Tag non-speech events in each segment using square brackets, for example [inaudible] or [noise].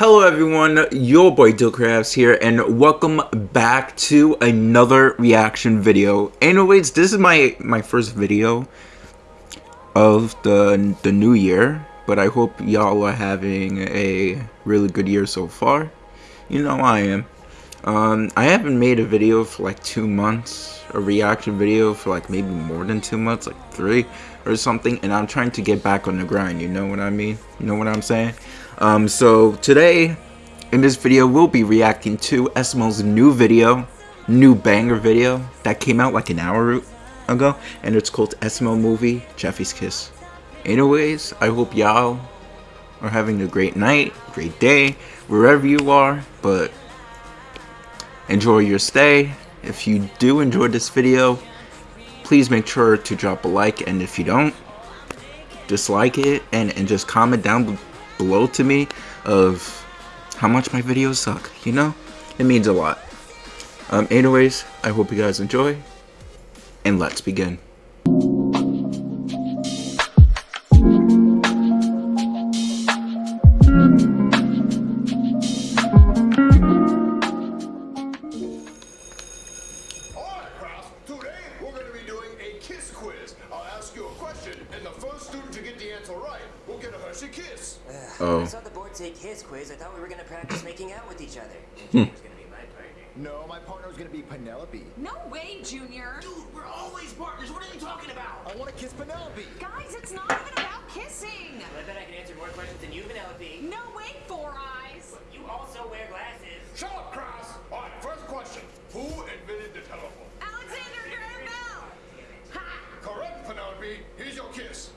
Hello everyone, your boy Dillcrafts here, and welcome back to another reaction video. Anyways, this is my my first video of the the new year, but I hope y'all are having a really good year so far. You know I am. Um, I haven't made a video for like two months, a reaction video for like maybe more than two months, like three or something, and I'm trying to get back on the grind. You know what I mean? You know what I'm saying? Um, so today, in this video, we'll be reacting to SML's new video, new banger video that came out like an hour ago, and it's called SML Movie Jeffy's Kiss. Anyways, I hope y'all are having a great night, great day, wherever you are, but enjoy your stay. If you do enjoy this video, please make sure to drop a like, and if you don't, dislike it, and, and just comment down below to me of how much my videos suck, you know? It means a lot. Um, anyways, I hope you guys enjoy, and let's begin. Oh. I saw the answer right will get a Hershey kiss. Oh. So the board take his quiz. I thought we were gonna practice making out with each other. [laughs] Hmm. gonna be my partner. No, my partner was gonna be Penelope. No way, Junior. Dude, we're always partners. What are you talking about? I want to kiss Penelope. Guys, it's not even about kissing. Well, I bet I can answer more questions than you, Penelope. No way, Four Eyes. You also wear glasses. Shut up, Cross. All right, first question. Who invented the telephone? Correct, Here's your kiss.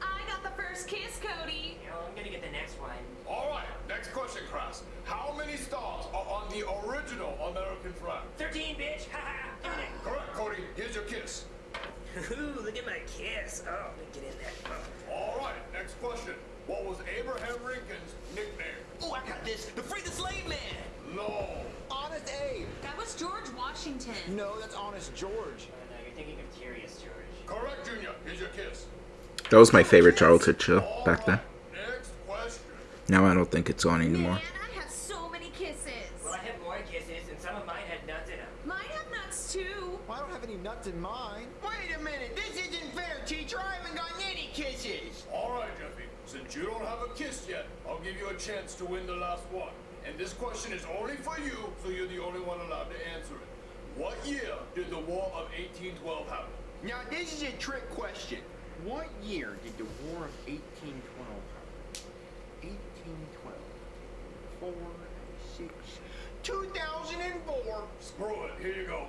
I got the first kiss, Cody. I'm gonna get the next one. All right, next question, Cross. How many stars are on the original American flag? 13, bitch. Ha ha. Correct, Cody. Here's your kiss. [laughs] Ooh, look at my kiss. Oh, let me get in there. Oh. All right, next question. What was Abraham Lincoln's nickname? Oh, I got this. The free the slave man. No. Honest Abe. That was George Washington. No, that's Honest George. Oh, no, you're thinking of Curious George. Correct, Junior. Here's your kiss. That was my favorite childhood show back then. Next question. Now I don't think it's on anymore. Man, I have so many kisses. Well, I have more kisses, and some of mine had nuts in them. Mine have nuts too. Well, I don't have any nuts in mine. Wait a minute. This isn't fair, teacher. I haven't gotten any kisses. All right, Jeffy. Since you don't have a kiss yet, I'll give you a chance to win the last one. And this question is only for you, so you're the only one allowed to answer it. What year did the War of 1812 happen? Now, this is a trick question. What year did the War of 1812 happen? 1812. Four, six, 2004. Screw it. Here you go.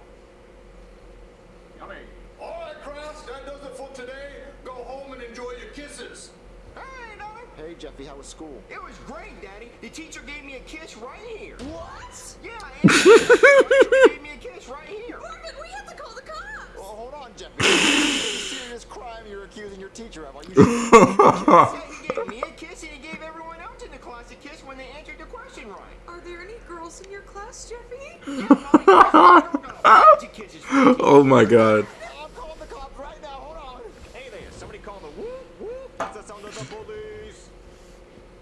Yummy. All right, Kraus, that does it for today. Go home and enjoy your kisses. Hey, Daddy. Hey, Jeffy, how was school? It was great, Daddy. The teacher gave me a kiss right here. What? Yeah, and the teacher gave me a kiss right here. Morgan, we hold on, Jeffy. Serious crime you're accusing your teacher of. Are you he [laughs] gave me a kiss and he gave everyone else in the class a kiss when they answered the question right. Are there any girls in your class, Jeffy? Yeah, Mommy, we're gonna bunch of [laughs] kisses for the Oh my god. I'm calling the cops right now. Hold on. Hey there, somebody call the whoop whoop. That's the sound of the police.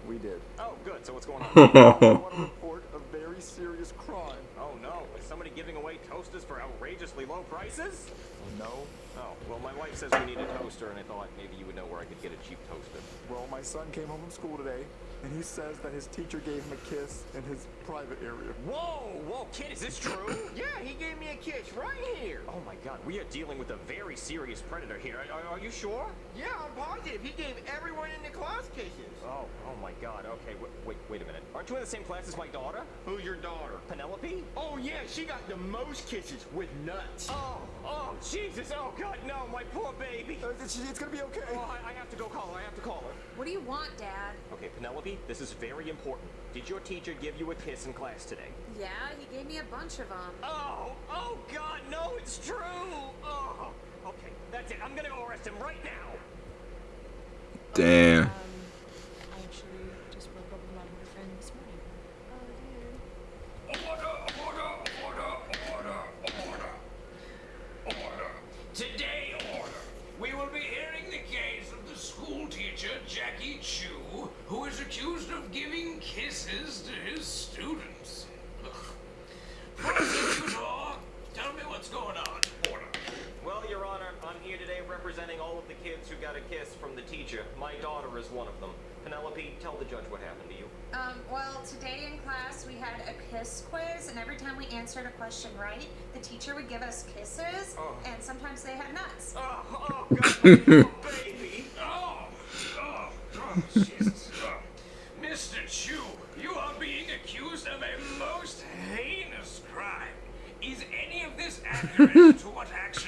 We did. Oh, good. So what's going on? [laughs] I want to report a very serious crime. oh no, is somebody giving away toasters for outrageously low prices? Oh no. Oh, well, my wife says we need a toaster, and I thought maybe you would know where I could get a cheap toaster. Well, my son came home from school today, and he says that his teacher gave him a kiss in his private area. Whoa, whoa, kid, is this true? [coughs] Yeah, he gave me a kiss right here. oh my God, we are dealing with a very serious predator here. Are, are, you sure? Yeah, I'm positive. He gave everyone in the class my God. Okay, wait, wait, wait a minute. Aren't you in the same class as my daughter, Who's your daughter? Penelope? Oh, yeah, she got the most kisses with nuts. Oh, oh, Jesus! Oh God, no, my poor baby. Uh, it's, it's gonna be okay. Oh, I, I have to go call her. I have to call her. What do you want, Dad? Okay, Penelope, this is very important. Did your teacher give you a kiss in class today? Yeah, he gave me a bunch of them. Oh, oh God, no, it's true. Oh, okay, that's it. I'm gonna go arrest him right now. Damn. the kids who got a kiss from the teacher. My daughter is one of them. Penelope, tell the judge what happened to you. Um, well, today in class we had a kiss quiz, and every time we answered a question right, the teacher would give us kisses, oh. and sometimes they had nuts. Oh, oh, God, baby! Oh, oh, oh Jesus. Oh. Mr. Chu, you are being accused of a most heinous crime. Is any of this accurate to what actually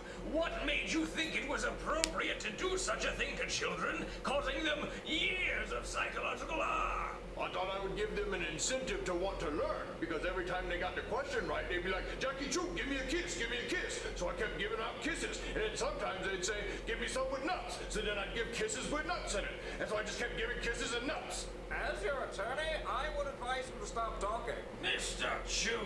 what made you think it was appropriate to do such a thing to children, causing them years of psychological harm? I thought I would give them an incentive to want to learn, because every time they got the question right, they'd be like, Jackie Chu, give me a kiss, give me a kiss. So I kept giving out kisses, and then sometimes they'd say, give me some with nuts. So then I'd give kisses with nuts in it. And so I just kept giving kisses and nuts. As your attorney, I would advise you to stop talking. Mr. Chu,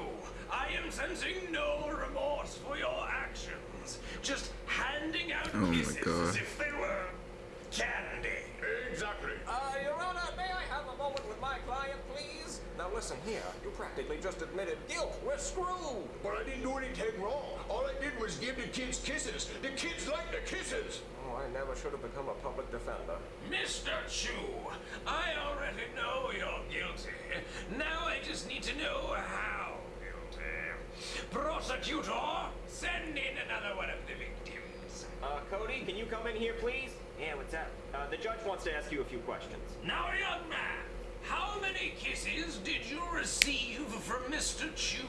I am sensing no remorse for your actions. Just handing out Oh my kisses God. as if they were candy. Exactly. Uh, Your Honor, may I have a moment with my client, please? Now listen here, you practically just admitted guilt. We're screwed. But I didn't do anything wrong. All I did was give the kids kisses. The kids like the kisses. Oh, I never should have become a public defender. Mr. Chu, I already know you're guilty. Now I just need to know how guilty. Prosecutor, send in another one of the victims. Uh, Cody, can you come in here, please? Yeah, what's up? Uh, the judge wants to ask you a few questions. Now, young man, how many kisses did you receive from Mr. Chu?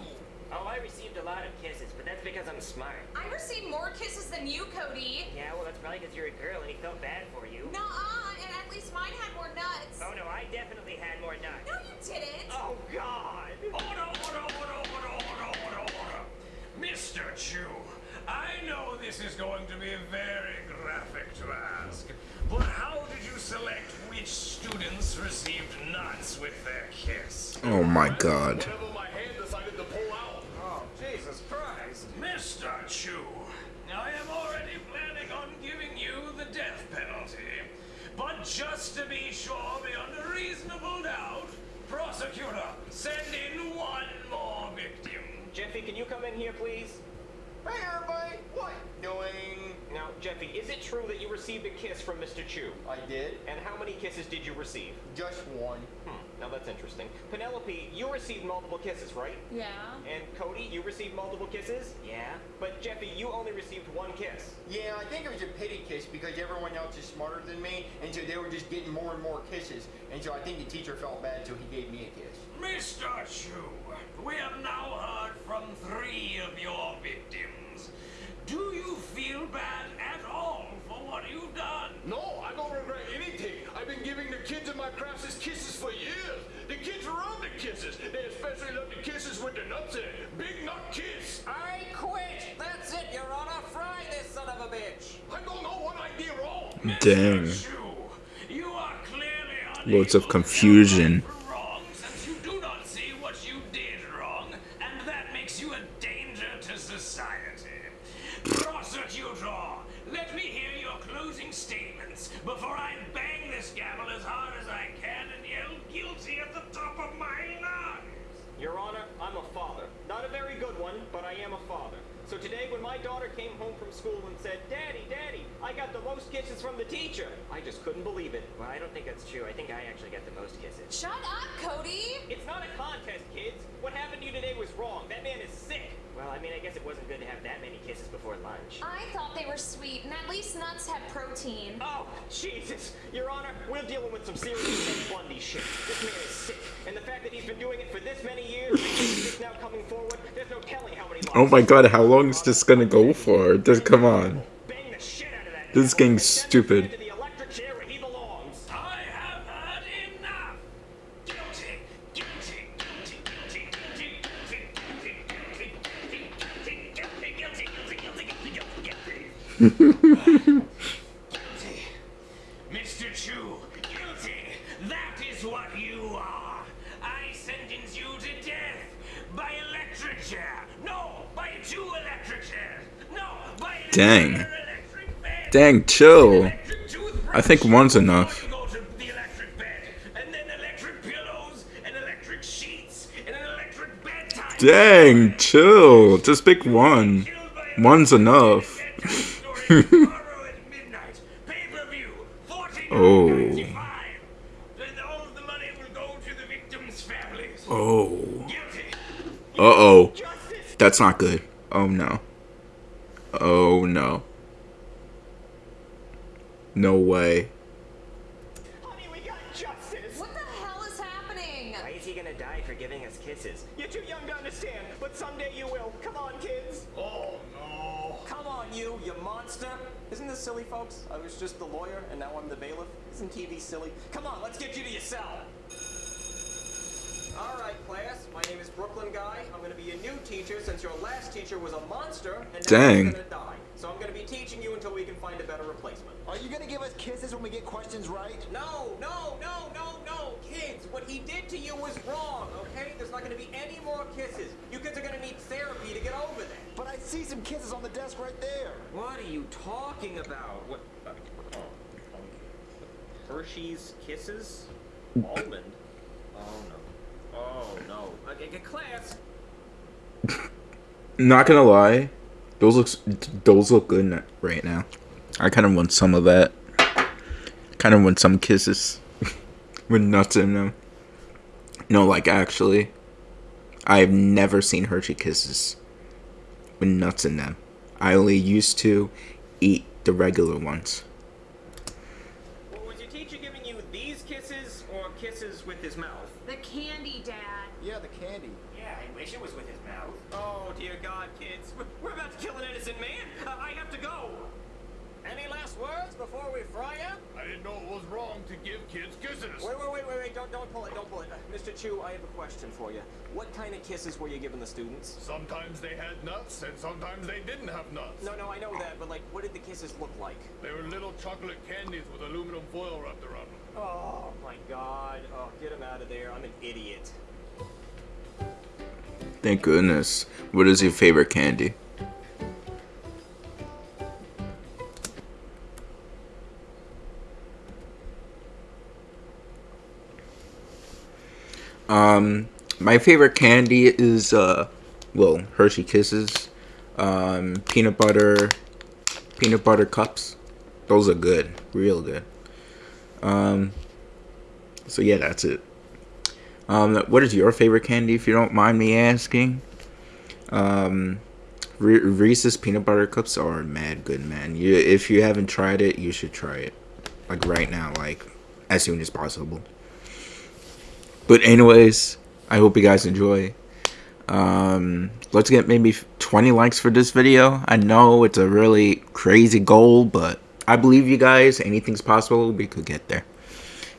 Oh, I received a lot of kisses, but that's because I'm smart. I received more kisses than you, Cody. Yeah, well, that's probably because you're a girl and he felt bad for you. Nuh-uh, and at least mine had more nuts. Oh, no, I definitely had more nuts. No, you didn't. Oh, God! Order, order, order, order, order, order, order. Mr. Chu, I know this is going to be very graphic to ask, but how did you select which students received nuts with their kiss? Oh my god. Whenever my hand decided to pull out. Oh, Jesus Christ. Mr. Chu, I am already planning on giving you the death penalty. But just to be sure beyond a reasonable doubt, prosecutor, send in one more victim. Jeffy, can you come in here, please? Hey, everybody! What doing? Now, Jeffy, is it true that you received a kiss from Mr. Chu? I did. And how many kisses did you receive? Just one. Hmm, now that's interesting. Penelope, you received multiple kisses, right? Yeah. And Cody, you received multiple kisses? Yeah? But Jeffy, you only received one kiss. Yeah, I think it was a pity kiss because everyone else is smarter than me, and so they were just getting more and more kisses. And so I think the teacher felt bad, so he gave me a kiss. Mr. Chu, we have now heard from three of your victims. Do you feel bad at all for what you've done? No, I don't regret anything. I've been giving the kids in my classes kisses for years. Kisses. They especially love the kisses with the nuts in it. Big nut kiss. I quit. That's it, Your Honor. Fry this son of a bitch. I don't know what I did wrong. Dang. Mr. Chu, you are clearly Loads of unable to confusion. I am a father. So today when my daughter came home from school and said, Daddy, Daddy, I got the most kisses from the teacher, I just couldn't believe it. Well, I don't think that's true. I think I actually got the most kisses. Shut up, Cody. It's not a contest, kids. What happened to you today was wrong. That man is sick. Well, I mean, I guess it wasn't good to have that many kisses before lunch. I thought they were sweet, and at least nuts have protein. Oh, Jesus. Your Honor, we're dealing with some serious [coughs] Bundy shit. This man is sick. And the fact that he's been doing it for this many years, and he's just now coming forward, there's no telling how many Oh my god, how long is this gonna go for? Just come on. This is getting stupid. [laughs] Dang. Dang, chill. I think one's enough. Dang, chill. Just pick one. One's enough. [laughs] Oh. $49.95. Then all of the money will go to the victims' families. Oh. Uh oh. That's not good. Oh no. Oh no. No way. Honey, we got justice. What the hell is happening? Why is he gonna die for giving us kisses? You're too young to understand, but someday you will. Come on, kids. Oh no. Come on, you, you monster! Isn't this silly, folks? I was just the lawyer, and now I'm the bailiff. Isn't TV silly? Come on, let's get you to your cell. All right, class. My name is Brooklyn Guy. I'm going to be your new teacher since your last teacher was a monster, and now Dang. he's going to die. So I'm going to be teaching you until we can find a better replacement. Are you gonna give us kisses when we get questions right? No, no, no, no, no, kids! What he did to you was wrong. Okay? There's not going to be any more kisses. You kids are going to need therapy to get over that. But I see some kisses on the desk right there. What are you talking about? What? Uh, oh, oh. Hershey's Kisses? Almond? Oh no. Oh class. Not gonna lie, those looks those look good right now. I kind of want some of that. Kind of want some kisses with nuts in them. No, like actually, I've never seen Hershey kisses with nuts in them. I only used to eat the regular ones. Well, was your teacher giving you these kisses or kisses with his mouth? The candy, Dad. Yeah, the candy. Yeah, I wish it was with his mouth. Oh, dear God, kids. We're, we're about to kill an innocent man. Uh, I have to go. Any last words before we fry? I didn't know it was wrong to give kids kisses. Wait, wait, wait, wait, wait! Don't, don't pull it, don't pull it. Uh, Mr. Chu, I have a question for you. What kind of kisses were you giving the students? Sometimes they had nuts, and sometimes they didn't have nuts. No, no, I know that, but like, what did the kisses look like? They were little chocolate candies with aluminum foil wrapped around them. Oh my God! Oh, get him out of there! I'm an idiot. Thank goodness. What is your favorite candy? Um, my favorite candy is uh, well, Hershey Kisses, um, peanut butter, peanut butter cups. Those are good, real good. Um, so yeah, that's it. Um, what is your favorite candy, if you don't mind me asking? Um, Re- Reese's peanut butter cups are mad good, man. You, if you haven't tried it, you should try it, like right now, like as soon as possible. But anyways, I hope you guys enjoy. Um, let's get maybe 20 likes for this video. I know it's a really crazy goal, but I believe you guys. Anything's possible. We could get there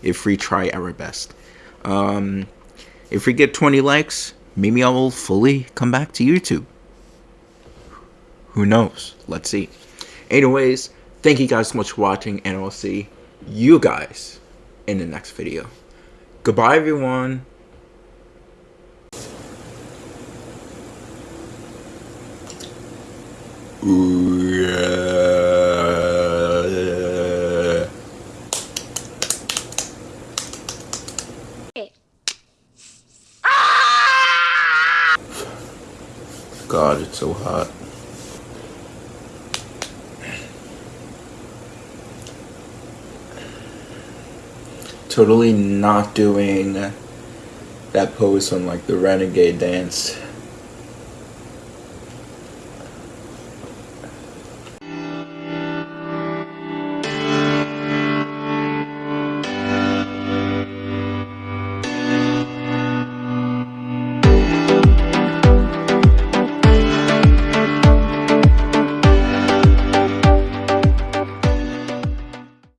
if we try our best. Um, if we get 20 likes, maybe I will fully come back to YouTube. Who knows? Let's see. Anyways, thank you guys so much for watching, and I'll see you guys in the next video. Goodbye, everyone. Ooh, yeah. God, it's so hot. Totally not doing that pose from like the renegade dance.